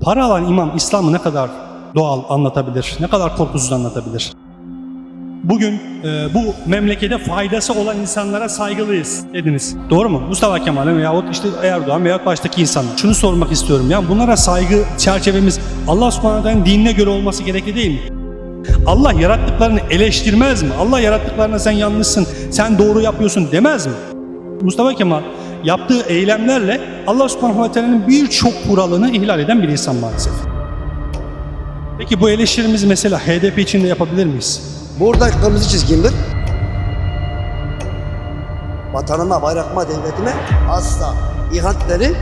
Para alan imam İslam'ı ne kadar doğal anlatabilir, ne kadar korkusuz anlatabilir? Bugün e, bu memlekete faydası olan insanlara saygılıyız dediniz. Doğru mu? Mustafa Kemal veyahut işte Erdoğan veyahut baştaki insanlar. Şunu sormak istiyorum. Ya bunlara saygı çerçevemiz Allah subhanahu dinine göre olması gerekli değil mi? Allah yarattıklarını eleştirmez mi? Allah yarattıklarına sen yanlışsın, sen doğru yapıyorsun demez mi? Mustafa Kemal yaptığı eylemlerle Allah subhanahu teala'nın birçok kuralını ihlal eden bir insan maalesef. Peki bu eleştirimizi mesela HDP için de yapabilir miyiz? Burada kırmızı çizgimdir. Vatanıma, bayrakıma, devletime asla ihanetleri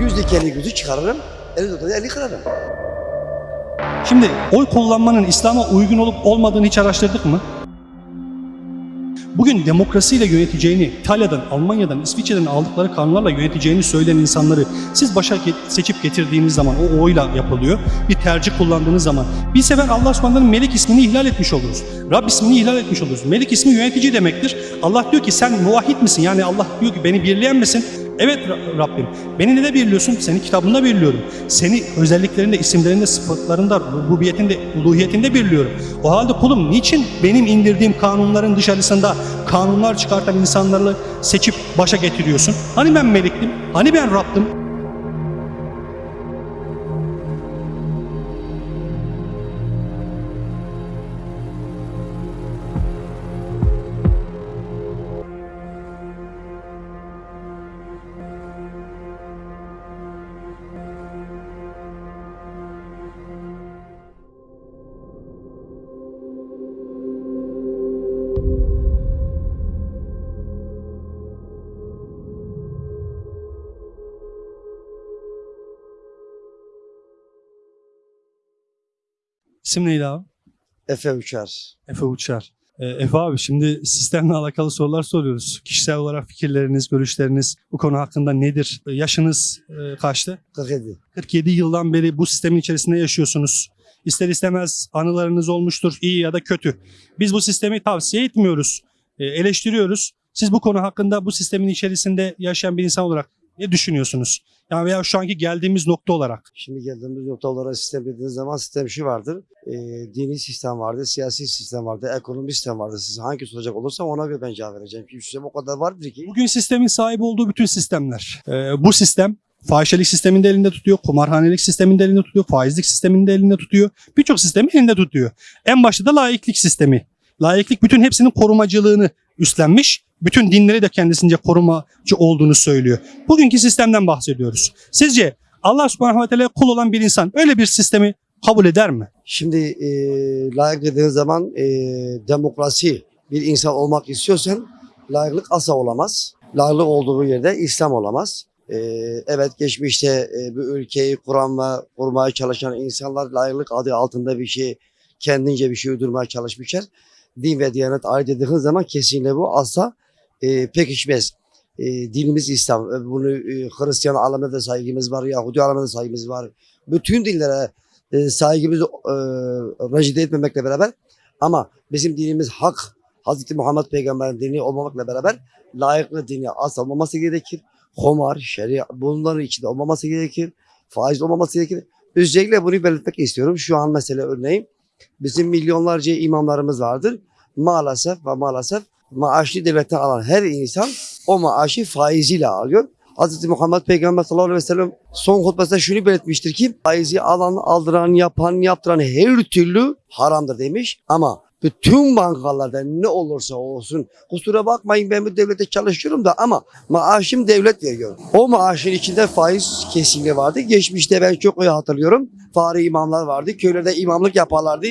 yüz dikeni gözü çıkarırım. Eli tutanı eli kırarım. Şimdi oy kullanmanın İslam'a uygun olup olmadığını hiç araştırdık mı? Bugün demokrasiyle yöneteceğini, İtalya'dan, Almanya'dan, İsviçre'den aldıkları kanunlarla yöneteceğini söyleyen insanları siz başa seçip getirdiğiniz zaman o oyla yapılıyor. Bir tercih kullandığınız zaman bir sefer Allah subhanahu'nun Melik ismini ihlal etmiş oluruz. Rab ismini ihlal etmiş oluruz. Melik ismi yönetici demektir. Allah diyor ki sen muvahhid misin? Yani Allah diyor ki beni birleyen misin? Evet Ra- Rabbim. Beni ne de birliyorsun? Seni kitabında birliyorum. Seni özelliklerinde, isimlerinde, sıfatlarında, rububiyetinde, uluhiyetinde birliyorum. O halde kulum niçin benim indirdiğim kanunların dışarısında kanunlar çıkartan insanları seçip başa getiriyorsun? Hani ben meliktim? Hani ben Rabbim? İsim neydi abi? Efe uçar. Efe Uçar. Ee, Efe abi şimdi sistemle alakalı sorular soruyoruz. Kişisel olarak fikirleriniz, görüşleriniz bu konu hakkında nedir? Ee, Yaşınız e, kaçtı? 47. 47 yıldan beri bu sistemin içerisinde yaşıyorsunuz. İster istemez anılarınız olmuştur iyi ya da kötü. Biz bu sistemi tavsiye etmiyoruz, e, eleştiriyoruz. Siz bu konu hakkında bu sistemin içerisinde yaşayan bir insan olarak ne düşünüyorsunuz? Yani veya şu anki geldiğimiz nokta olarak. Şimdi geldiğimiz nokta olarak sistem dediğiniz zaman sistem şu vardır. Ee, dini sistem vardı, siyasi sistem vardı, ekonomi sistem vardı. Siz hangi soracak olursa ona göre ben cevap vereceğim. Çünkü sistem o kadar vardır ki. Bugün sistemin sahibi olduğu bütün sistemler. e, bu sistem fahişelik sistemini de elinde tutuyor, kumarhanelik sistemini de elinde tutuyor, faizlik sistemini de elinde tutuyor. Birçok sistemi elinde tutuyor. En başta da laiklik sistemi. Laiklik bütün hepsinin korumacılığını üstlenmiş. Bütün dinleri de kendisince korumacı olduğunu söylüyor. Bugünkü sistemden bahsediyoruz. Sizce Allah subhanahu ve teala kul olan bir insan öyle bir sistemi kabul eder mi? Şimdi e, layık dediğiniz zaman e, demokrasi bir insan olmak istiyorsan layıklık asla olamaz. Layıklık olduğu yerde İslam olamaz. E, evet geçmişte e, bu ülkeyi kuran ve kurmaya çalışan insanlar layıklık adı altında bir şey kendince bir şey uydurmaya çalışmışlar. Din ve diyanet ayrı dediğiniz zaman kesinlikle bu asla e, pekişmez. E, dinimiz İslam. E, Bunu e, Hristiyan alemde de saygımız var, Yahudi alemde de saygımız var. Bütün dinlere e, saygımızı e, rencide etmemekle beraber ama bizim dinimiz hak, Hazreti Muhammed Peygamber'in dini olmamakla beraber layıklı dini asla olmaması gerekir. Homar, şeria bunların içinde olmaması gerekir. Faiz olmaması gerekir. Özellikle bunu belirtmek istiyorum. Şu an mesela örneğin bizim milyonlarca imamlarımız vardır. Maalesef ve maalesef maaşlı devletten alan her insan o maaşı faiziyle alıyor. Hz. Muhammed Peygamber sallallahu aleyhi ve sellem son hutbesinde şunu belirtmiştir ki faizi alan, aldıran, yapan, yaptıran her türlü haramdır demiş. Ama bütün bankalarda ne olursa olsun kusura bakmayın ben bu devlete çalışıyorum da ama maaşım devlet veriyor. O maaşın içinde faiz kesinlikle vardı. Geçmişte ben çok iyi hatırlıyorum. Fare imamlar vardı. Köylerde imamlık yaparlardı.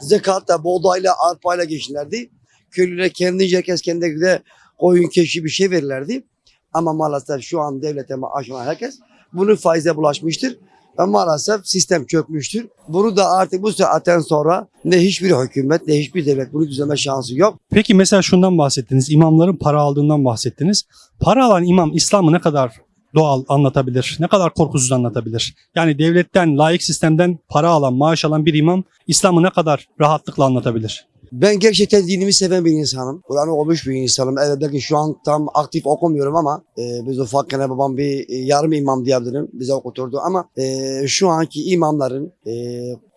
Zekat da buğdayla, arpayla geçinlerdi. Köylüler kendince herkes kendine göre koyun keşi bir şey verirlerdi. Ama maalesef şu an devlete maaş alan herkes bunu faize bulaşmıştır. Ve maalesef sistem çökmüştür. Bunu da artık bu saatten sonra ne hiçbir hükümet ne hiçbir devlet bunu düzenleme şansı yok. Peki mesela şundan bahsettiniz. imamların para aldığından bahsettiniz. Para alan imam İslam'ı ne kadar doğal anlatabilir? Ne kadar korkusuz anlatabilir? Yani devletten, layık sistemden para alan, maaş alan bir imam İslam'ı ne kadar rahatlıkla anlatabilir? Ben gerçekten dinimi seven bir insanım. Kur'an'ı okumuş bir insanım. Evet belki şu an tam aktif okumuyorum ama e, biz ufakken babam bir e, yarım imam diyebilirim. Bize okuturdu ama e, şu anki imamların e,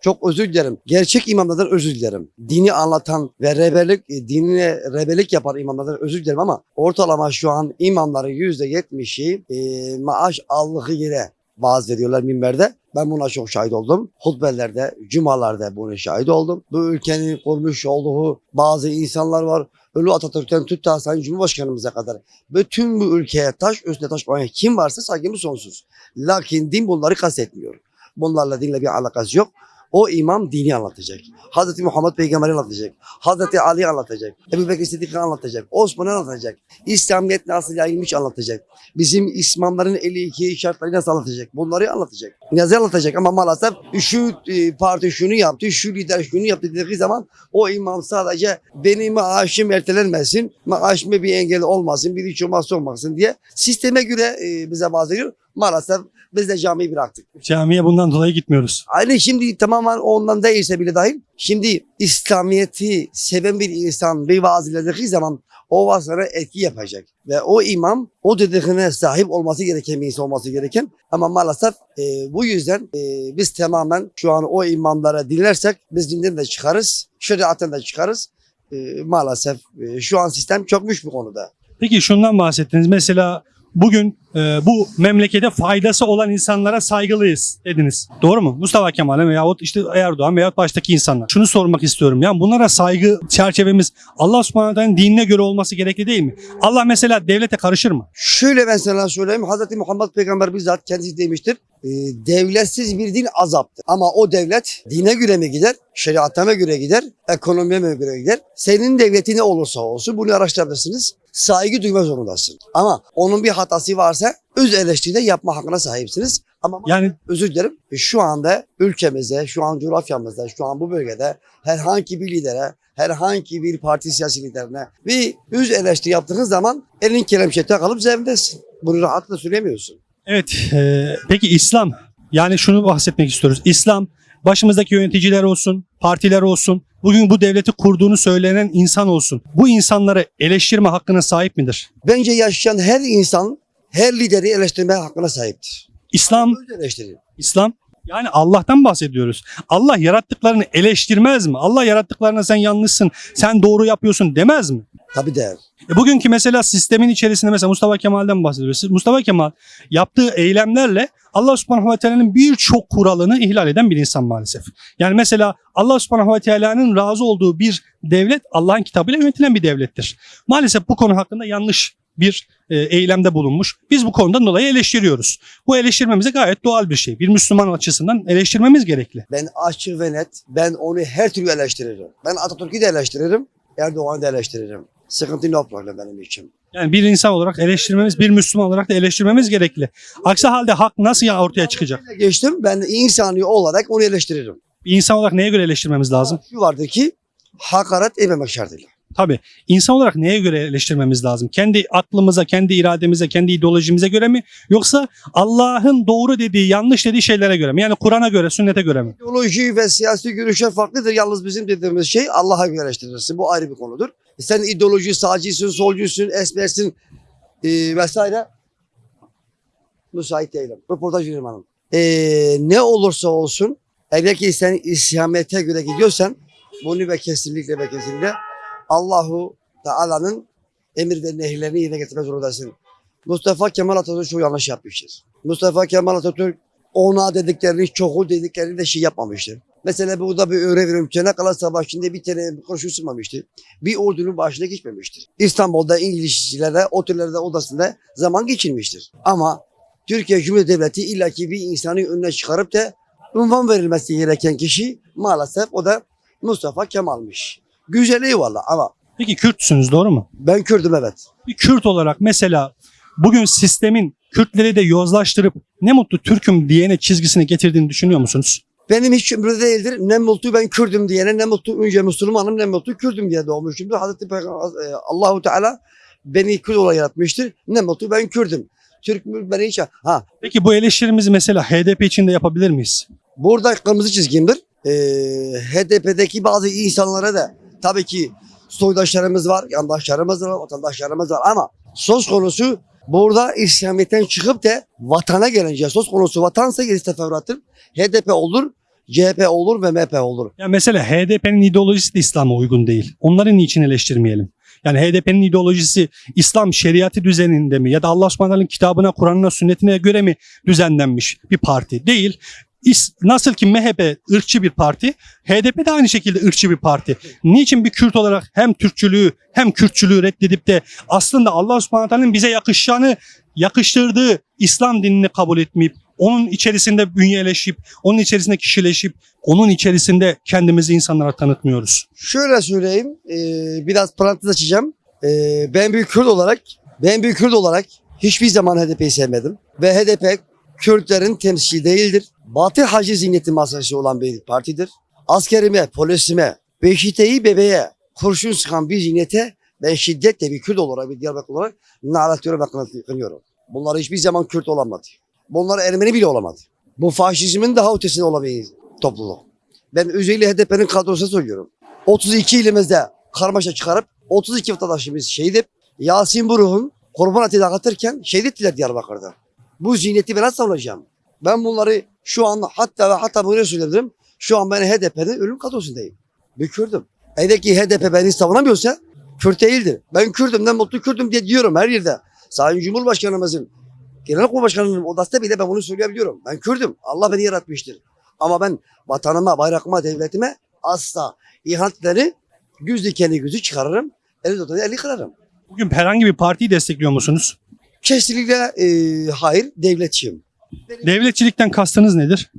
çok özür dilerim. Gerçek imamlardan özür dilerim. Dini anlatan ve rebelik, e, dinine rebelik yapan imamlardan özür dilerim ama ortalama şu an imamların yüzde yetmişi e, maaş aldığı yere vaaz veriyorlar minberde. Ben buna çok şahit oldum. Hutbelerde, cumalarda buna şahit oldum. Bu ülkenin kurmuş olduğu bazı insanlar var. Ölü Atatürk'ten tut ta Sayın Cumhurbaşkanımıza kadar. Bütün bu ülkeye taş üstüne taş koyan kim varsa saygımız sonsuz. Lakin din bunları kastetmiyor. Bunlarla dinle bir alakası yok. O imam dini anlatacak. Hazreti Muhammed Peygamber'i anlatacak. Hazreti Ali anlatacak. Ebu Bekir Sıddık'ı anlatacak. Osman'ı anlatacak. İslamiyet nasıl yayılmış anlatacak. Bizim İslamların 52 şartları nasıl anlatacak. Bunları anlatacak. Yazı anlatacak ama maalesef şu e, parti şunu yaptı, şu lider şunu yaptı dediği zaman o imam sadece benim maaşım ertelenmesin, maaşıma bir engel olmasın, bir hiç olmazsa olmasın diye sisteme göre e, bize vaaz ediyor. Maalesef biz de camiyi bıraktık. Camiye bundan dolayı gitmiyoruz. Aynı şimdi tamamen ondan değilse bile dahil. Şimdi İslamiyet'i seven bir insan bir vaaz dilediği zaman o vaazlara etki yapacak. Ve o imam o dediğine sahip olması gereken bir insan olması gereken. Ama maalesef e, bu yüzden e, biz tamamen şu an o imamlara dinlersek biz dinden de çıkarız. Şeriattan da çıkarız. E, maalesef e, şu an sistem çökmüş bu konuda. Peki şundan bahsettiniz. Mesela bugün e, bu memlekete faydası olan insanlara saygılıyız dediniz. Doğru mu? Mustafa Kemal'e veyahut işte Erdoğan veyahut baştaki insanlar. Şunu sormak istiyorum. Yani bunlara saygı çerçevemiz Allah subhanahu dinine göre olması gerekli değil mi? Allah mesela devlete karışır mı? Şöyle ben sana söyleyeyim. Hazreti Muhammed Peygamber bizzat kendisi demiştir. E, devletsiz bir din azaptır. Ama o devlet dine göre mi gider, şeriatına göre gider, ekonomiye mi göre gider? Senin devleti ne olursa olsun bunu araştırabilirsiniz. Saygı duyma zorundasın. Ama onun bir hatası varsa öz eleştiride yapma hakkına sahipsiniz. Ama Yani özür dilerim. Şu anda ülkemizde, şu an coğrafyamızda, şu an bu bölgede herhangi bir lidere, herhangi bir parti siyasi liderine bir yüz eleştiri yaptığınız zaman elin kelepçe kalıp zevindesin. Bunu rahatla söylemiyorsun. evet e, peki İslam yani şunu bahsetmek istiyoruz. İslam başımızdaki yöneticiler olsun, partiler olsun, bugün bu devleti kurduğunu söylenen insan olsun. Bu insanları eleştirme hakkına sahip midir? Bence yaşayan her insan her lideri eleştirme hakkına sahiptir. İslam. İslam yani Allah'tan bahsediyoruz. Allah yarattıklarını eleştirmez mi? Allah yarattıklarına sen yanlışsın, sen doğru yapıyorsun demez mi? Tabii değer. E bugünkü mesela sistemin içerisinde mesela Mustafa Kemal'den bahsediyoruz. Mustafa Kemal yaptığı eylemlerle Allah subhanahu ve teala'nın birçok kuralını ihlal eden bir insan maalesef. Yani mesela Allah subhanahu ve teala'nın razı olduğu bir devlet Allah'ın kitabıyla yönetilen bir devlettir. Maalesef bu konu hakkında yanlış bir e, eylemde bulunmuş. Biz bu konudan dolayı eleştiriyoruz. Bu eleştirmemize gayet doğal bir şey. Bir Müslüman açısından eleştirmemiz gerekli. Ben açık ve net. Ben onu her türlü eleştiririm. Ben Atatürk'ü de eleştiririm. Erdoğan'ı da eleştiririm. Sıkıntı no problem benim için. Yani bir insan olarak eleştirmemiz, bir Müslüman olarak da eleştirmemiz gerekli. Aksi halde hak nasıl ya ortaya çıkacak? Geçtim. Ben insani olarak onu eleştiririm. Bir insan olarak neye göre eleştirmemiz lazım? Şu vardır ki hakaret etmemek şartıyla. Tabii. İnsan olarak neye göre eleştirmemiz lazım? Kendi aklımıza, kendi irademize, kendi ideolojimize göre mi? Yoksa Allah'ın doğru dediği, yanlış dediği şeylere göre mi? Yani Kur'an'a göre, sünnete göre mi? İdeoloji ve siyasi görüşler farklıdır. Yalnız bizim dediğimiz şey Allah'a göre eleştirirsin. Bu ayrı bir konudur. Sen ideoloji, sağcısın, solcusun, esmersin e, vesaire. Müsait değilim. Röportaj veririm hanım. E, ne olursa olsun eğer ki sen İslamiyet'e göre gidiyorsan bunu ve kesinlikle ve kesinlikle Allahu Teala'nın emir ve nehirlerini yerine getirmek zorundasın. Mustafa Kemal Atatürk çok yanlış yapmıştır. Mustafa Kemal Atatürk ona dediklerini, çoğu dediklerini de şey yapmamıştır. Mesela burada bir örnek veriyorum. Çanakkale Savaşı'nda bir tane kurşun sıkmamıştı. Bir ordunun başına geçmemiştir. İstanbul'da İngilizlere, otellerde, odasında zaman geçirmiştir. Ama Türkiye Cumhuriyeti Devleti illaki bir insanı önüne çıkarıp da unvan verilmesi gereken kişi maalesef o da Mustafa Kemal'miş. Güzel eyvallah ama Peki Kürtsünüz doğru mu? ben Kürdüm evet. Bir Kürt olarak mesela bugün sistemin Kürtleri de yozlaştırıp ne mutlu Türk'üm diyene çizgisini getirdiğini düşünüyor musunuz? Benim hiç ömrümde değildir. Ne mutlu ben Kürdüm diyene, ne mutlu önce Müslümanım, ne mutlu Kürdüm diye doğmuşumdur. Hazreti Peygamber, e, Allahu Teala beni Kürt olarak yaratmıştır. Ne mutlu ben Kürdüm. Türk mü beni hiç... Ha, Peki bu eleştirimizi mesela HDP için de yapabilir miyiz? burada kırmızı çizgimdir. Ee, HDP'deki bazı insanlara da Tabii ki soydaşlarımız var, yandaşlarımız var, vatandaşlarımız var ama söz konusu burada İslamiyet'ten çıkıp da vatana gelince söz konusu vatansa gerisi teferruattır. HDP olur, CHP olur ve MHP olur. Ya mesela HDP'nin ideolojisi de İslam'a uygun değil. Onları niçin eleştirmeyelim? Yani HDP'nin ideolojisi İslam şeriatı düzeninde mi ya da Allah subhanahu Teala'nın kitabına, Kur'an'ına, sünnetine göre mi düzenlenmiş bir parti? Değil. Nasıl ki MHP ırkçı bir parti, HDP de aynı şekilde ırkçı bir parti. Niçin bir Kürt olarak hem Türkçülüğü hem Kürtçülüğü reddedip de aslında Allah subhanahu Teala'nın bize yakışacağını yakıştırdığı İslam dinini kabul etmeyip onun içerisinde bünyeleşip, onun içerisinde kişileşip, onun içerisinde kendimizi insanlara tanıtmıyoruz. Şöyle söyleyeyim, e, biraz parantez açacağım. E, ben bir Kürt olarak, ben bir Kürt olarak hiçbir zaman HDP'yi sevmedim. Ve HDP Kürtlerin temsili değildir. Batı hacı zihniyeti masası olan bir partidir. Askerime, polisime, beşiteyi bebeğe kurşun sıkan bir zihniyete ben şiddetle bir Kürt olarak, bir Diyarbakır olarak naratıyorum ve kınıyorum. Bunlar hiçbir zaman Kürt olamadı. Bunlar Ermeni bile olamadı. Bu faşizmin daha ötesinde bir topluluk. Ben özellikle HDP'nin kadrosuna söylüyorum. 32 ilimizde karmaşa çıkarıp 32 vatandaşımız şehit Yasin Buruk'un kurban eti dağıtırken şehit ettiler Diyarbakır'da. Bu zihniyeti ben nasıl savunacağım? Ben bunları şu an hatta ve hatta bunu söyledim. Şu an ben HDP'nin ölüm kadrosundayım. Bir Kürdüm. Eğer ki HDP beni savunamıyorsa Kürt değildir. Ben Kürdüm, ben mutlu Kürdüm diye diyorum her yerde. Sayın Cumhurbaşkanımızın, Genelkurmay Başkanı'nın odasında bile ben bunu söyleyebiliyorum. Ben Kürdüm. Allah beni yaratmıştır. Ama ben vatanıma, bayrağıma, devletime asla ihanetleri göz dikeni gözü çıkarırım. Eli tutanı eli kırarım. Bugün herhangi bir partiyi destekliyor musunuz? Kesinlikle e, hayır devletçiyim. Devletçilikten kastınız nedir?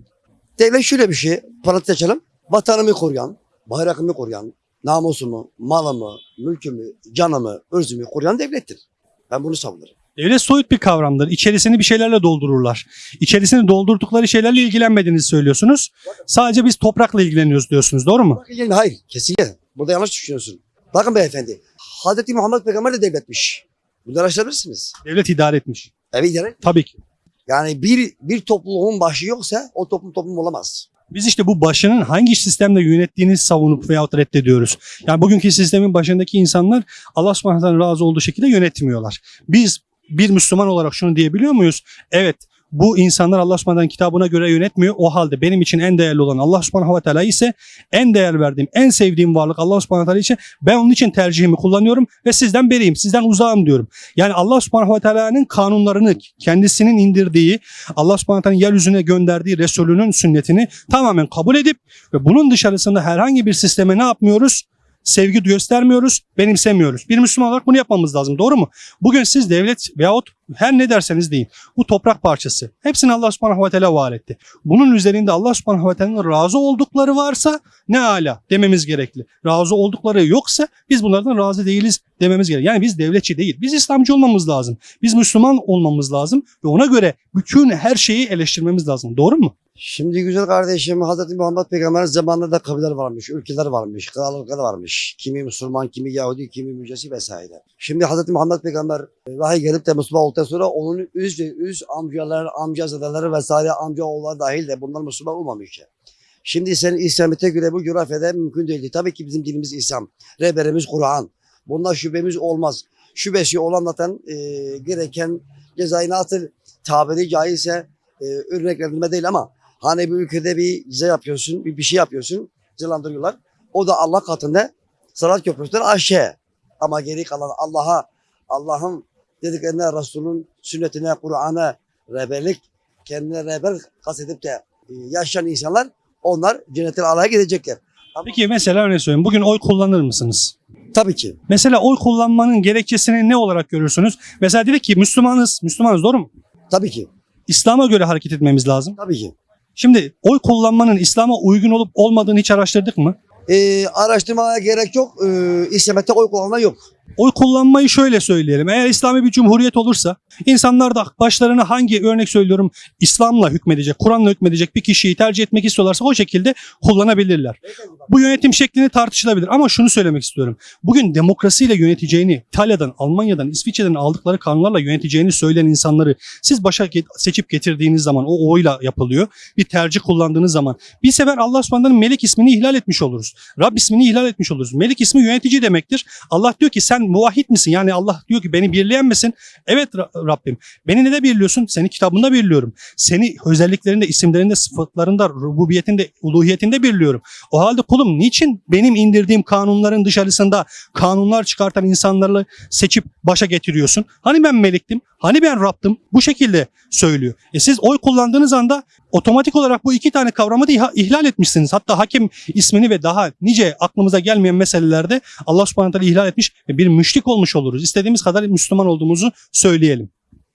Devlet şöyle bir şey, parantez açalım. Vatanımı koruyan, bayrağımı koruyan, namusumu, malımı, mülkümü, canımı, ırzımı koruyan devlettir. Ben bunu savunurum. Devlet soyut bir kavramdır. İçerisini bir şeylerle doldururlar. İçerisini doldurdukları şeylerle ilgilenmediğinizi söylüyorsunuz. Sadece biz toprakla ilgileniyoruz diyorsunuz. Doğru mu? Hayır, kesinlikle. Burada yanlış düşünüyorsun. Bakın beyefendi, Hazreti Muhammed Peygamber de devletmiş. Bunu araştırabilirsiniz. Devlet idare etmiş. Evet idare. Tabii ki. Yani bir, bir topluluğun başı yoksa o toplum toplum olamaz. Biz işte bu başının hangi sistemle yönettiğini savunup veyahut reddediyoruz. Yani bugünkü sistemin başındaki insanlar Allah subhanahu razı olduğu şekilde yönetmiyorlar. Biz bir Müslüman olarak şunu diyebiliyor muyuz? Evet bu insanlar Allah kitabına göre yönetmiyor. O halde benim için en değerli olan Allah subhanahu ise en değer verdiğim, en sevdiğim varlık Allah subhanahu için ben onun için tercihimi kullanıyorum ve sizden beriyim, sizden uzağım diyorum. Yani Allah subhanahu kanunlarını kendisinin indirdiği, Allah subhanahu teala'nın yeryüzüne gönderdiği Resulünün sünnetini tamamen kabul edip ve bunun dışarısında herhangi bir sisteme ne yapmıyoruz? Sevgi göstermiyoruz, benimsemiyoruz. Bir Müslüman olarak bunu yapmamız lazım. Doğru mu? Bugün siz devlet veyahut her ne derseniz deyin. Bu toprak parçası. Hepsini Allah subhanahu ve teala var etti. Bunun üzerinde Allah subhanahu ve teala'nın razı oldukları varsa ne ala dememiz gerekli. Razı oldukları yoksa biz bunlardan razı değiliz dememiz gerekli. Yani biz devletçi değil. Biz İslamcı olmamız lazım. Biz Müslüman olmamız lazım ve ona göre bütün her şeyi eleştirmemiz lazım. Doğru mu? Şimdi güzel kardeşim Hazreti Muhammed Peygamber'in zamanında da kabileler varmış, ülkeler varmış, krallıklar varmış. Kimi Müslüman, kimi Yahudi, kimi Mücesi vesaire. Şimdi Hazreti Muhammed Peygamber e, vahiy gelip de Müslüman olduktan sonra onun üz ve üz amcalar, amcazadeleri vesaire amca oğulları dahil de bunlar Müslüman olmamış. Şimdi senin İslamiyet'e göre bu coğrafyada mümkün değil. Tabii ki bizim dinimiz İslam. Rehberimiz Kur'an. Bunda şüphemiz olmaz. Şüphesi olan zaten e, gereken cezayı nasıl tabiri caizse e, örneklendirme değil ama hani bir ülkede bir ceza yapıyorsun, bir, bir şey yapıyorsun, cezalandırıyorlar. O da Allah katında salat köprüsünden aşağı. Ama geri kalan Allah'a, Allah'ın dediklerine, Resul'ün sünnetine, Kur'an'a rehberlik, kendine rehber kastedip de e, yaşayan insanlar onlar cennetin Allah'a gidecekler. Peki mesela örnek söyleyeyim. Bugün oy kullanır mısınız? Tabii ki. Mesela oy kullanmanın gerekçesini ne olarak görürsünüz? Mesela dedik ki Müslümanız, Müslümanız doğru mu? Tabii ki. İslam'a göre hareket etmemiz lazım. Tabii ki. Şimdi oy kullanmanın İslam'a uygun olup olmadığını hiç araştırdık mı? E, araştırmaya gerek yok. E, İslamiyet'te oy kullanma yok. Oy kullanmayı şöyle söyleyelim. Eğer İslami bir cumhuriyet olursa insanlar da başlarına hangi örnek söylüyorum İslam'la hükmedecek, Kur'an'la hükmedecek bir kişiyi tercih etmek istiyorlarsa o şekilde kullanabilirler. Bu yönetim şeklini tartışılabilir ama şunu söylemek istiyorum. Bugün demokrasiyle yöneteceğini, İtalya'dan, Almanya'dan, İsviçre'den aldıkları kanunlarla yöneteceğini söyleyen insanları siz başa seçip getirdiğiniz zaman o oyla yapılıyor. Bir tercih kullandığınız zaman bir sefer Allah subhanahu melek ismini ihlal etmiş oluruz. Rab ismini ihlal etmiş oluruz. Melek ismi yönetici demektir. Allah diyor ki sen muvahhid misin? Yani Allah diyor ki beni birleyen misin? Evet Ra- Rabbim. Beni ne de birliyorsun? Seni kitabında birliyorum. Seni özelliklerinde, isimlerinde, sıfatlarında, rububiyetinde, uluhiyetinde birliyorum. O halde kulum niçin benim indirdiğim kanunların dışarısında kanunlar çıkartan insanları seçip başa getiriyorsun? Hani ben melektim? Hani ben Rabb'tim? Bu şekilde söylüyor. E siz oy kullandığınız anda otomatik olarak bu iki tane kavramı da ihlal etmişsiniz. Hatta hakim ismini ve daha nice aklımıza gelmeyen meselelerde Allah subhanahu teala ihlal etmiş ve bir müşrik olmuş oluruz. İstediğimiz kadar Müslüman olduğumuzu söyleyelim.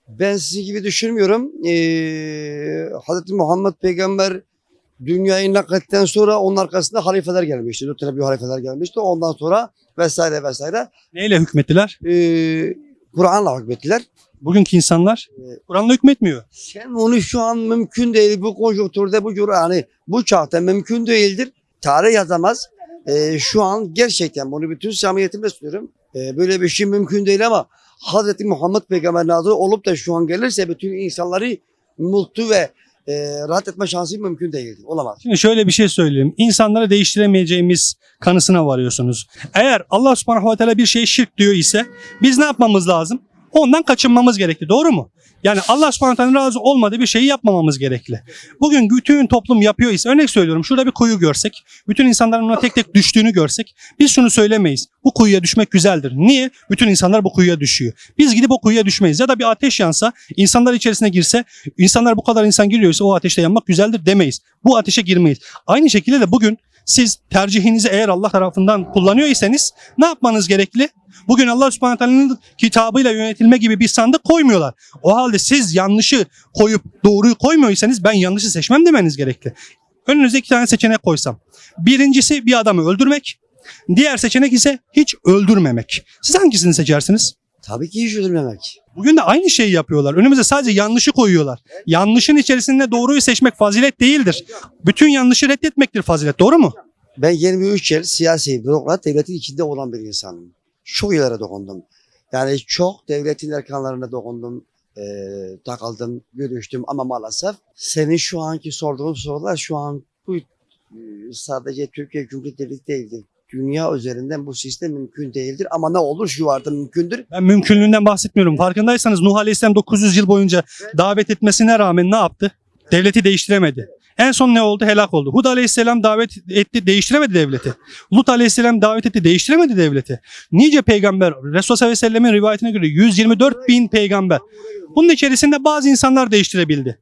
Ben sizin gibi düşünmüyorum. Ee, Hazreti Muhammed peygamber dünyayı naklettikten sonra onun arkasında halifeler gelmişti. Dört tane büyük halifeler gelmişti. Ondan sonra vesaire vesaire. Neyle hükmettiler? Ee, Kur'an'la hükmettiler. Bugünkü insanlar Kur'an'la hükmetmiyor. Sen onu şu an mümkün değil. Bu konjonktürde bu cür- yani bu çağda mümkün değildir. Tarih yazamaz. Ee, şu an gerçekten bunu bütün samimiyetimle söylüyorum. Ee, böyle bir şey mümkün değil ama Hazreti Muhammed Peygamber nazarı olup da şu an gelirse bütün insanları mutlu ve e, rahat etme şansı mümkün değildir. Olamaz. Şimdi şöyle bir şey söyleyeyim. İnsanları değiştiremeyeceğimiz kanısına varıyorsunuz. Eğer Allah subhanahu ve teala bir şeye şirk diyor ise biz ne yapmamız lazım? Ondan kaçınmamız gerekli. Doğru mu? Yani Allah subhanahu razı olmadığı bir şeyi yapmamamız gerekli. Bugün bütün toplum yapıyor ise örnek söylüyorum şurada bir kuyu görsek, bütün insanların ona tek tek düştüğünü görsek biz şunu söylemeyiz. Bu kuyuya düşmek güzeldir. Niye? Bütün insanlar bu kuyuya düşüyor. Biz gidip o kuyuya düşmeyiz. Ya da bir ateş yansa, insanlar içerisine girse, insanlar bu kadar insan giriyorsa o ateşte yanmak güzeldir demeyiz. Bu ateşe girmeyiz. Aynı şekilde de bugün siz tercihinizi eğer Allah tarafından kullanıyor iseniz ne yapmanız gerekli? Bugün Allah subhanahu teala'nın kitabıyla yönetilme gibi bir sandık koymuyorlar. O halde siz yanlışı koyup doğruyu koymuyorsanız ben yanlışı seçmem demeniz gerekli. Önünüze iki tane seçenek koysam. Birincisi bir adamı öldürmek. Diğer seçenek ise hiç öldürmemek. Siz hangisini seçersiniz? Tabii ki hiç üzülmemek. Bugün de aynı şeyi yapıyorlar. Önümüze sadece yanlışı koyuyorlar. Yanlışın içerisinde doğruyu seçmek fazilet değildir. Bütün yanlışı reddetmektir fazilet. Doğru mu? Ben 23 yıl siyasi bürokrat devletin içinde olan bir insanım. Çok yerlere dokundum. Yani çok devletin erkanlarına dokundum. E, takıldım, görüştüm ama maalesef senin şu anki sorduğun sorular şu an bu e, sadece Türkiye Cumhuriyeti Devleti değildir. Dünya üzerinden bu sistem mümkün değildir ama ne olur şu arada mümkündür. Ben mümkünlüğünden bahsetmiyorum. Farkındaysanız Nuh Aleyhisselam 900 yıl boyunca davet etmesine rağmen ne yaptı? Devleti değiştiremedi. En son ne oldu? Helak oldu. Hud Aleyhisselam davet etti, değiştiremedi devleti. Lut Aleyhisselam davet etti, değiştiremedi devleti. Nice peygamber, Resulullah sallallahu rivayetine göre 124 bin peygamber. Bunun içerisinde bazı insanlar değiştirebildi.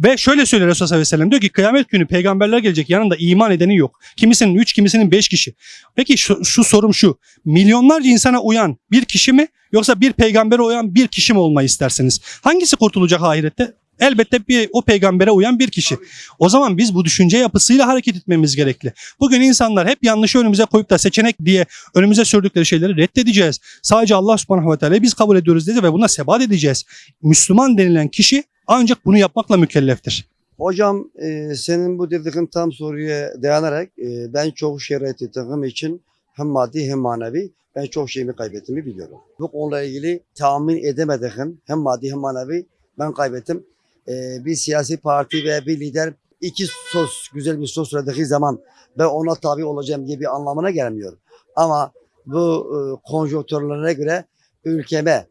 Ve şöyle söylüyor Resulullah sallallahu diyor ki kıyamet günü peygamberler gelecek yanında iman edeni yok. Kimisinin 3 kimisinin 5 kişi. Peki şu, şu sorum şu. Milyonlarca insana uyan bir kişi mi yoksa bir peygambere uyan bir kişi mi olmayı istersiniz? Hangisi kurtulacak ahirette? Elbette bir o peygambere uyan bir kişi. O zaman biz bu düşünce yapısıyla hareket etmemiz gerekli. Bugün insanlar hep yanlışı önümüze koyup da seçenek diye önümüze sürdükleri şeyleri reddedeceğiz. Sadece Allah subhanahu ve teala'yı biz kabul ediyoruz dedi ve buna sebat edeceğiz. Müslüman denilen kişi ancak bunu yapmakla mükelleftir. Hocam e, senin bu dediğin tam soruya dayanarak e, ben çok şey reddettiğim için hem maddi hem manevi ben çok şeyimi kaybettiğimi biliyorum. Bu konuyla ilgili tahmin edemediğim hem maddi hem manevi ben kaybettim. E, bir siyasi parti ve bir lider iki sos, güzel bir sos söylediği zaman ben ona tabi olacağım diye bir anlamına gelmiyor. Ama bu e, konjonktürlerine göre ülkeme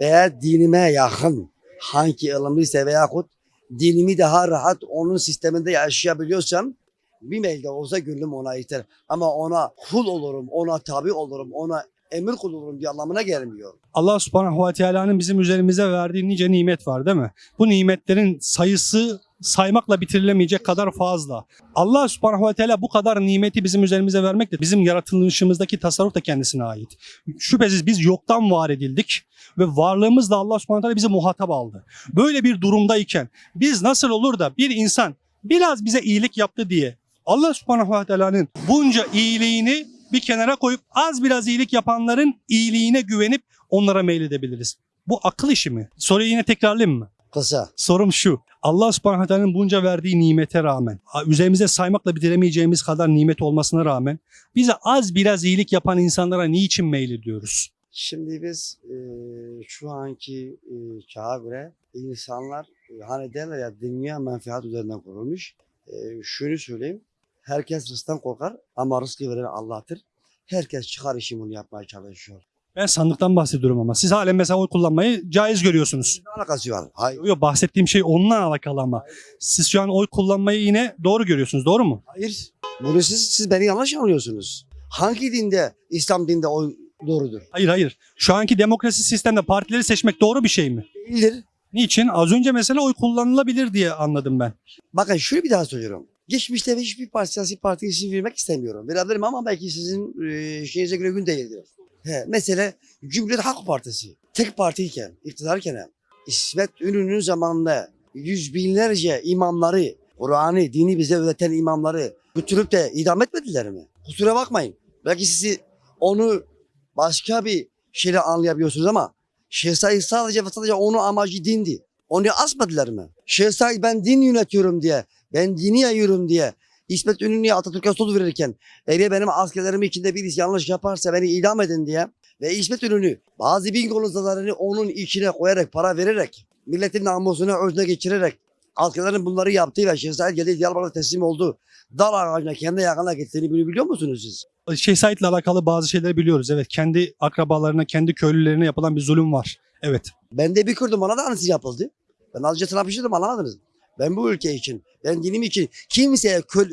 veya dinime yakın hangi ılımlıysa veyahut dinimi daha rahat onun sisteminde yaşayabiliyorsam bir mailde olsa gönlüm ona yeter. Ama ona kul olurum, ona tabi olurum, ona emir kul olurum diye anlamına gelmiyor. Allah subhanahu ve teala'nın bizim üzerimize verdiği nice nimet var değil mi? Bu nimetlerin sayısı saymakla bitirilemeyecek kadar fazla. Allah subhanahu ve teala bu kadar nimeti bizim üzerimize vermekle bizim yaratılışımızdaki tasarruf da kendisine ait. Şüphesiz biz yoktan var edildik ve varlığımızla Allah subhanahu teala bizi muhatap aldı. Böyle bir durumdayken biz nasıl olur da bir insan biraz bize iyilik yaptı diye Allah subhanahu ve teala'nın bunca iyiliğini bir kenara koyup az biraz iyilik yapanların iyiliğine güvenip onlara meyledebiliriz. Bu akıl işi mi? Soruyu yine tekrarlayayım mı? Kısa. Sorum şu. Allah subhanahu teala'nın bunca verdiği nimete rağmen, üzerimize saymakla bitiremeyeceğimiz kadar nimet olmasına rağmen bize az biraz iyilik yapan insanlara niçin meylediyoruz? Şimdi biz e, şu anki e, çağa göre insanlar e, hani derler ya dünya menfaat üzerinden kurulmuş. E, şunu söyleyeyim. Herkes rızktan korkar ama rızkı veren Allah'tır. Herkes çıkar işi bunu yapmaya çalışıyor. Ben sandıktan bahsediyorum ama siz halen mesela oy kullanmayı caiz görüyorsunuz. Ne alakası var? Hayır. Yok bahsettiğim şey onunla alakalı ama. Siz şu an oy kullanmayı yine doğru görüyorsunuz doğru mu? Hayır. Bunu siz, siz beni yanlış anlıyorsunuz. Hangi dinde, İslam dinde oy doğrudur? Hayır hayır. Şu anki demokrasi sistemde partileri seçmek doğru bir şey mi? Değildir. Niçin? Az önce mesela oy kullanılabilir diye anladım ben. Bakın şunu bir daha söylüyorum. Geçmişte hiçbir parti, siyasi parti isim vermek istemiyorum. Verebilirim ama belki sizin e, şeyinize göre gün değildir. He, mesela Cumhuriyet Halk Partisi tek partiyken, iktidarken İsmet Ünlü'nün zamanında yüz binlerce imamları, Kur'an'ı, dini bize öğreten imamları götürüp de idam etmediler mi? Kusura bakmayın. Belki sizi onu başka bir şeyle anlayabiliyorsunuz ama Şeyh Said sadece ve sadece onun amacı dindi. Onu asmadılar mı? Şeyh Said ben din yönetiyorum diye, ben dini yayıyorum diye İsmet Ünlü'ye Atatürk'e söz verirken eğer benim askerlerim içinde birisi yanlış yaparsa beni idam edin diye ve İsmet Ünlü bazı bin konuşmalarını onun içine koyarak, para vererek, milletin namusunu özne geçirerek askerlerin bunları yaptığı ve Şeyh Said geldi Diyarbakır'a teslim oldu. Dal ağacına kendi yakına gittiğini biliyor musunuz siz? Şeyh Said'le alakalı bazı şeyleri biliyoruz. Evet kendi akrabalarına, kendi köylülerine yapılan bir zulüm var. Evet. Ben de bir Kürdüm bana da aynısı yapıldı. Ben azıcık trafiştim anlamadınız. Ben bu ülke için, ben dinim için kimseye köl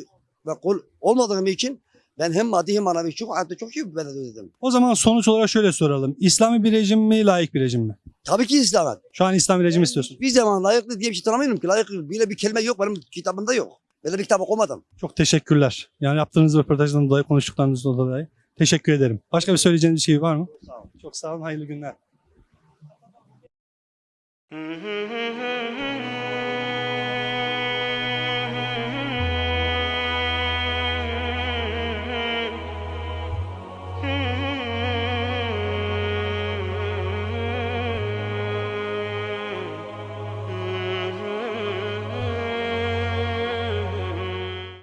ve kul olmadığım için ben hem maddi hem manevi çok hayatta çok iyi bir bedel ödedim. O zaman sonuç olarak şöyle soralım. İslami bir rejim mi, layık bir rejim mi? Tabii ki İslam'et. Şu an İslami rejim istiyorsun. Bir zaman layıklı diye bir şey tanımıyorum ki. Layıklı bile bir kelime yok benim kitabımda yok. Böyle bir kitap okumadım. Çok teşekkürler. Yani yaptığınız röportajdan dolayı, konuştuklarınızdan dolayı. Teşekkür ederim. Başka bir söyleyeceğiniz bir şey var mı? Sağ olun. Çok sağ olun. Hayırlı günler.